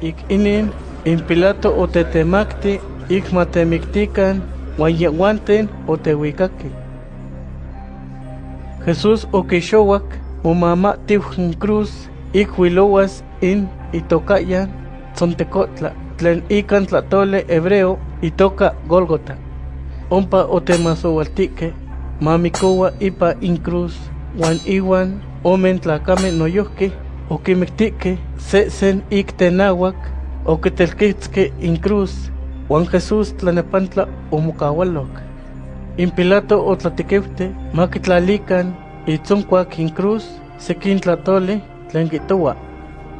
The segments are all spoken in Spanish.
ik inin in Pilato otetemakti ik matemiktikan wan yehuanten otewikaki. Jesús okixowak momamatiw n cruz ik in itokayan tzontecotla tlen ikan tlatole hebreo itoka Golgota. Ompa otemasowaltike mamikowa ipa in cruz wan iwan omen tlakame noyohki okimiktike se sen ik tenawak okitelkitske in cruz Juan Jesús tlanepantla omokawalok. In Pilato otlatikewte makitlalikan itzonkuak in cruz sekin tlatole tlen kitowa.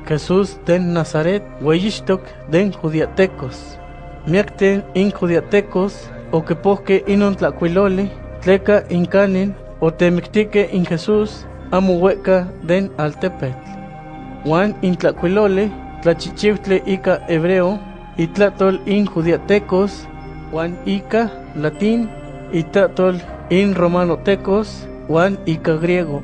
Jesús den Nazaret weyixtok den judiatecos. Miakten in judiatecos okepohke inon tlakuilole tleka inkanin otemiktike in Jesús amo hueca den altepetl. Juan in tlakuilole tlachichiutle ika hebreo itlatol in judiatecos, Juan Ica latín, itatol in romanotecos, Juan Ica griego.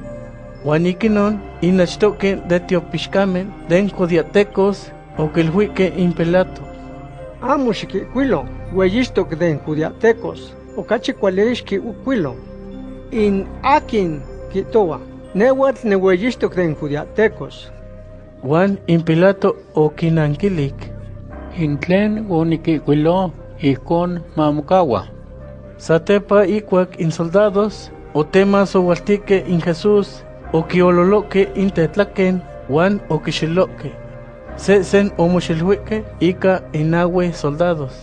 Juan Iquinon inachtoque de teopixcamen den judiatecos o que el huique in pelato. Amo xiquicuilo, hueyistok den judiatecos, o cachi cualexki ucuilo. In akin quitoa, newatl ne hueyistok den judiatecos. Juan in pilato o kinankilik. Intlen unikikwilo ikon mamukawa. Satepa ikuak in soldados, o temas o waltique in Jesús, o kiololoque in tetlaken, Juan o kishiloque. Se sen o moshilhuique ika inawe soldados.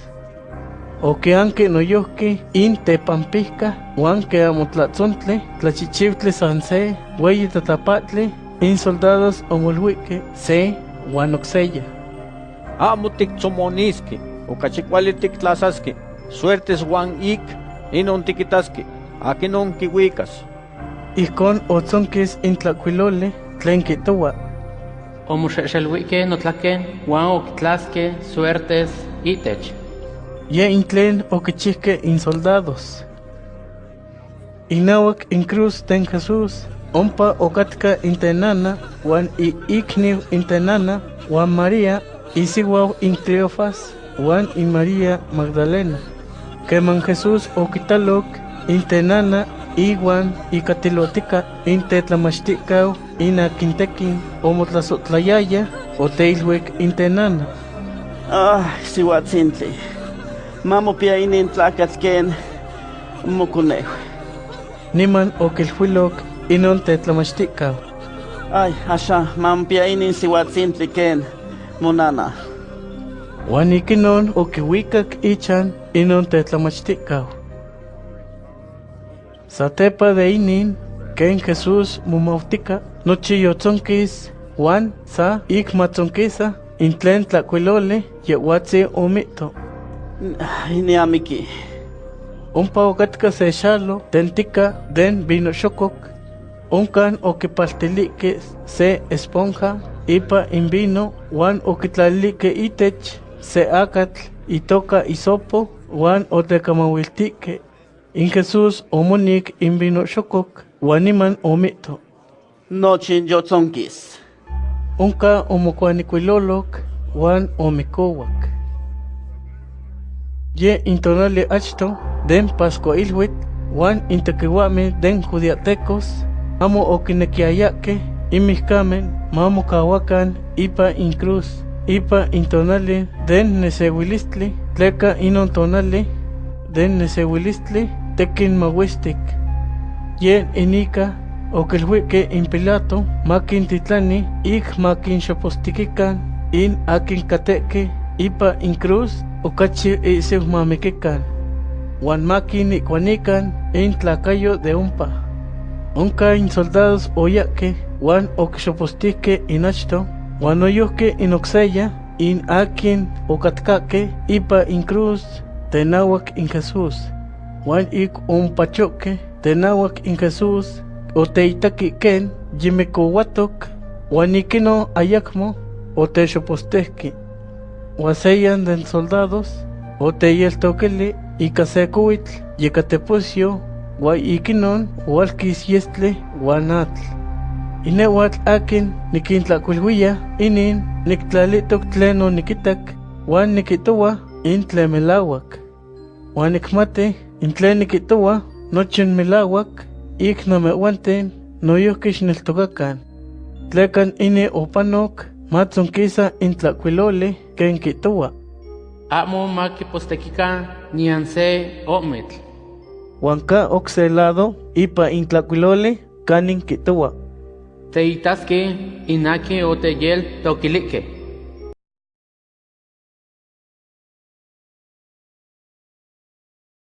O que anque noyohque in tepampisca, Juan que amotlatzontle, tlachichivtle sanse, hueyi tatapatle, in soldados o molhuique, se, Juan oxella. amo tiktzomoniski, okachikwali tiktlasaski, suertes Juan ik, inon tikitaski, akinon kiwikas. Ijkon otzonkis in tlakuilole tlen kitowa. Omoxexelhuique notlaken, Juan okitlaske, suertes, itech. Ye in tlen okichihke in soldados. Inawak in cruz ten Jesús, ompa okatka in tenana, wan i ikniw in tenana, wan María, isiwaw in Cleofas, wan in María Magdalena. Keman Jesús okitalok in tenana, iwan ikatilotika in tetlamachtikau in akintekin omotlasotlayaya o teilhuek in tenana. Ah, sihuatzintli. Mamo pia inin tlakatl ken mokonejo. Niman okilhuilok inon tetlamachtikau. Ay, asha, mamo pia inin sihuatzintli ken monana. Wan ikinon okiwikak ichan inon tetlamachtikau. Satepa de inin, ken Jesús mumautika, nochi yotzonkis, Juan sa ik matzonkisa, in tlen tlakuilole, yehuatzi omito. Ay, ni amiki. Ompa okatka se xalo, tentika den vino xokok, onkan okipaltilike se esponja, ipa in vino, wan okitlalike itech, se akatl, itoka isopo, wan otekamawiltike. In Jesús omonik in vino xokok, wan iman omito. Nochin yotzonkis. Onka omokuanikuilolok, wan omikowak. Ye intonali achto, den Pascua ilhuit, wan intekiwame den judiatecos, amo okinekiayake, imihkamen, mamo kawakan, ipa in cruz, ipa intonali, den nesewilistli, tleka inon tonali, den nesewilistli, tekin mawistik. Ye inika, okilhuike in Pilato, makin titlani, ik makin xopostikikan, in akin kateke, ipa in cruz, okachi isiw mamikikan. Wan makin in tlakayo de umpa. Onka in soldados oyake, wan okixopostike in achto, wan oyohke in oxeya, in akin okatkake, ipa in cruz, tenawak in Jesús. Wan ik umpachoke, tenawak in Jesús, oteitaki ken, yimikowatok, wan ikino ayakmo, otexopostehki. Waseyan den soldados, oteyeltokeli, ikasekoitl, yekateposio, wa ikinon, walkis yestle, wanatl. inewatl akin nikintlakuilhuia inin niktlalihtok tlen onikitak uan nikihtowa in tlen melauak. Uan nikmati in tlen nikihtowa nochi melauak ik namehwanten noyohki xneltokakan. Tlekan ini opanok matzonkisa in tlakuiloli ken kihtowa. Amo makipostekikan nian se omitl. Uan ka okse lado ipa in tlakuiloli kanin kihtowa. Teitaski inaki oteyel tokilike.